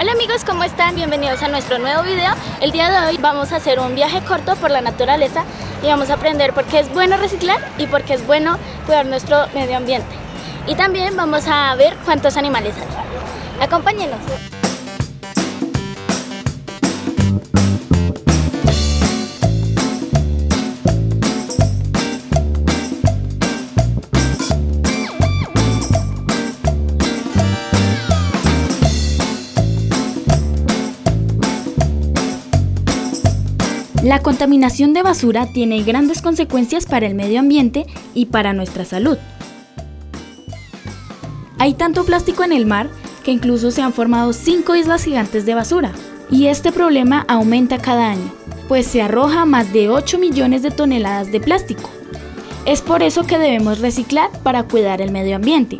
Hola amigos, ¿cómo están? Bienvenidos a nuestro nuevo video. El día de hoy vamos a hacer un viaje corto por la naturaleza y vamos a aprender por qué es bueno reciclar y por qué es bueno cuidar nuestro medio ambiente. Y también vamos a ver cuántos animales hay. Acompáñenos. La contaminación de basura tiene grandes consecuencias para el medio ambiente y para nuestra salud. Hay tanto plástico en el mar que incluso se han formado cinco islas gigantes de basura. Y este problema aumenta cada año, pues se arroja más de 8 millones de toneladas de plástico. Es por eso que debemos reciclar para cuidar el medio ambiente.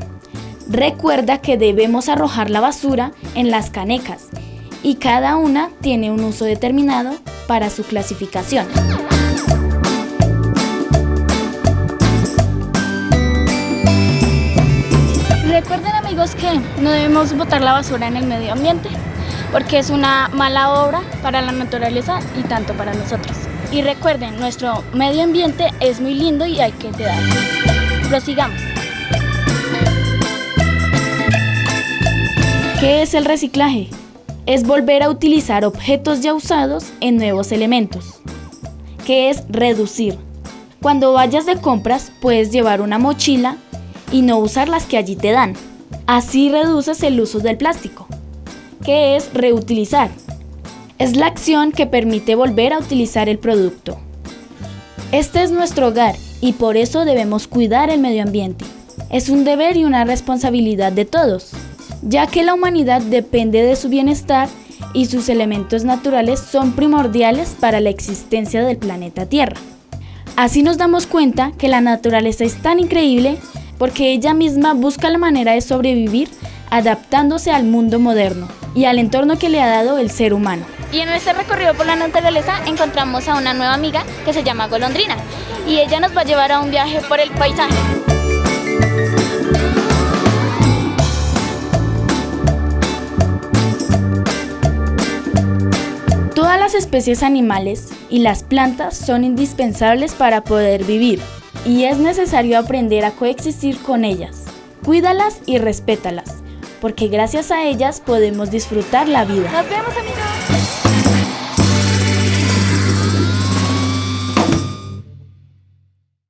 Recuerda que debemos arrojar la basura en las canecas y cada una tiene un uso determinado para su clasificación. Recuerden amigos que no debemos botar la basura en el medio ambiente porque es una mala obra para la naturaleza y tanto para nosotros. Y recuerden, nuestro medio ambiente es muy lindo y hay que cuidarlo. Prosigamos. ¿Qué es el reciclaje? Es volver a utilizar objetos ya usados en nuevos elementos, que es reducir. Cuando vayas de compras puedes llevar una mochila y no usar las que allí te dan. Así reduces el uso del plástico, que es reutilizar. Es la acción que permite volver a utilizar el producto. Este es nuestro hogar y por eso debemos cuidar el medio ambiente. Es un deber y una responsabilidad de todos ya que la humanidad depende de su bienestar y sus elementos naturales son primordiales para la existencia del planeta Tierra. Así nos damos cuenta que la naturaleza es tan increíble porque ella misma busca la manera de sobrevivir adaptándose al mundo moderno y al entorno que le ha dado el ser humano. Y en este recorrido por la naturaleza encontramos a una nueva amiga que se llama Golondrina y ella nos va a llevar a un viaje por el paisaje. Las especies animales y las plantas son indispensables para poder vivir y es necesario aprender a coexistir con ellas. Cuídalas y respétalas, porque gracias a ellas podemos disfrutar la vida. Nos vemos amigos.